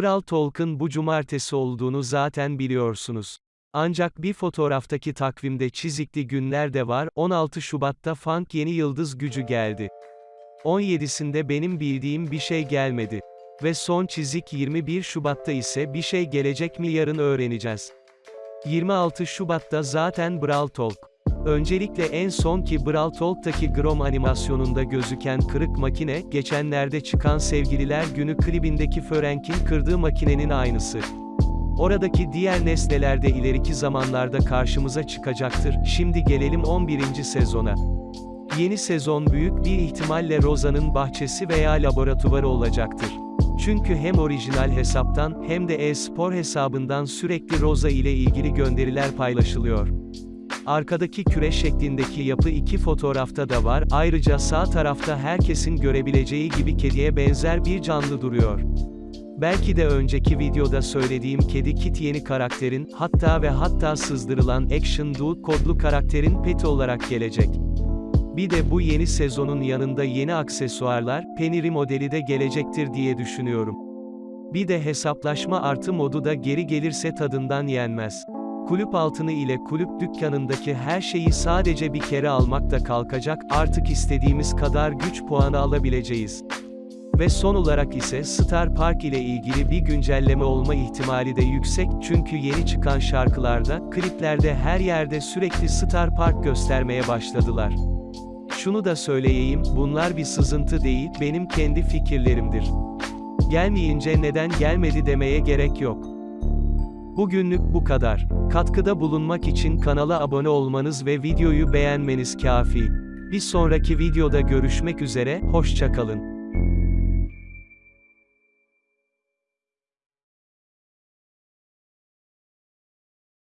Kral Talk'ın bu cumartesi olduğunu zaten biliyorsunuz. Ancak bir fotoğraftaki takvimde çizikli günler de var, 16 Şubat'ta Funk yeni yıldız gücü geldi. 17'sinde benim bildiğim bir şey gelmedi. Ve son çizik 21 Şubat'ta ise bir şey gelecek mi yarın öğreneceğiz. 26 Şubat'ta zaten Brawl Talk. Öncelikle en son ki Brawl Talk'taki Grom animasyonunda gözüken kırık makine, geçenlerde çıkan Sevgililer Günü klibindeki Förenk'in kırdığı makinenin aynısı. Oradaki diğer nesneler de ileriki zamanlarda karşımıza çıkacaktır. Şimdi gelelim 11. sezona. Yeni sezon büyük bir ihtimalle Roza'nın bahçesi veya laboratuvarı olacaktır. Çünkü hem orijinal hesaptan hem de e-spor hesabından sürekli Roza ile ilgili gönderiler paylaşılıyor. Arkadaki küre şeklindeki yapı iki fotoğrafta da var, ayrıca sağ tarafta herkesin görebileceği gibi kediye benzer bir canlı duruyor. Belki de önceki videoda söylediğim kedi Kit yeni karakterin, hatta ve hatta sızdırılan Action Dude kodlu karakterin peti olarak gelecek. Bir de bu yeni sezonun yanında yeni aksesuarlar, Peniri modeli de gelecektir diye düşünüyorum. Bir de hesaplaşma artı modu da geri gelirse tadından yenmez. Kulüp altını ile kulüp dükkanındaki her şeyi sadece bir kere almak da kalkacak, artık istediğimiz kadar güç puanı alabileceğiz. Ve son olarak ise Star Park ile ilgili bir güncelleme olma ihtimali de yüksek çünkü yeni çıkan şarkılarda, kliplerde her yerde sürekli Star Park göstermeye başladılar. Şunu da söyleyeyim, bunlar bir sızıntı değil, benim kendi fikirlerimdir. Gelmeyince neden gelmedi demeye gerek yok. Bugünlük bu kadar. Katkıda bulunmak için kanala abone olmanız ve videoyu beğenmeniz kafi. Bir sonraki videoda görüşmek üzere, hoşçakalın.